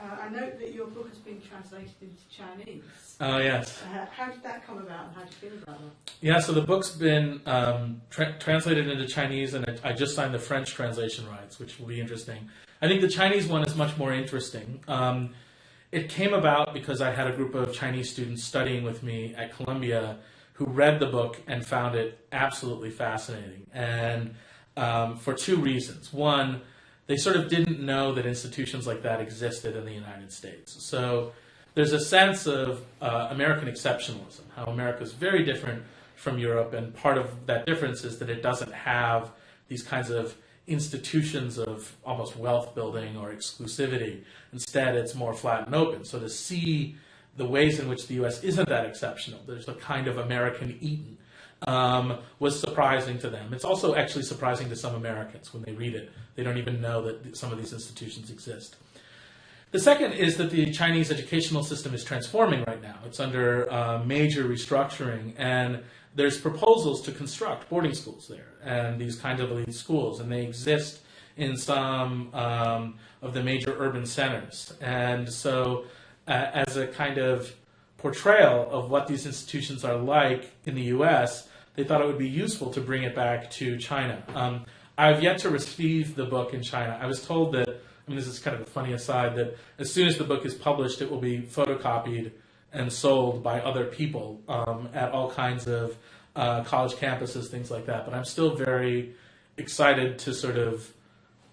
Uh, I note that your book has been translated into Chinese. Oh yes. Uh, how did that come about and how do you feel about that? Yeah, so the book's been um, tra- translated into Chinese, and I I just signed the French translation rights, which will be interesting. I think the Chinese one is much more interesting. Um, it came about because I had a group of Chinese students studying with me at Columbia who read the book and found it absolutely fascinating, and um, for two reasons. One, they sort of didn't know that institutions like that existed in the United States. So there's a sense of uh, American exceptionalism, how America is very different from Europe, and part of that difference is that it doesn't have these kinds of institutions of almost wealth building or exclusivity. Instead, it's more flat and open. So to see the ways in which the U.S. isn't that exceptional, there's a kind of American Eden, um, was surprising to them. It's also actually surprising to some Americans when they read it. They don't even know that some of these institutions exist. The second is that the Chinese educational system is transforming right now. It's under uh, major restructuring, and there's proposals to construct boarding schools there and these kinds of elite schools, and they exist in some um, of the major urban centers. And so, uh, as a kind of portrayal of what these institutions are like in the U.S., they thought it would be useful to bring it back to China. Um, I've yet to receive the book in China. I was told that, I mean, this is kind of a funny aside, that as soon as the book is published, it will be photocopied and sold by other people um, at all kinds of uh, college campuses, things like that. But I'm still very excited to sort of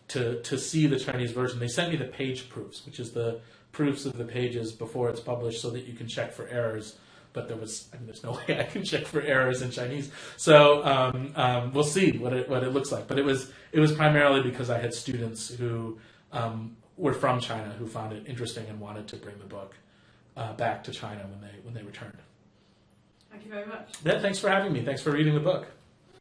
to to see the Chinese version. They sent me the page proofs, which is the proofs of the pages before it's published, so that you can check for errors. But there was, I mean, there's no way I can check for errors in Chinese. So um, um, we'll see what it what it looks like. But it was it was primarily because I had students who um, were from China who found it interesting and wanted to bring the book uh, back to China when they when they returned. Thank you very much. Yeah, thanks for having me. Thanks for reading the book.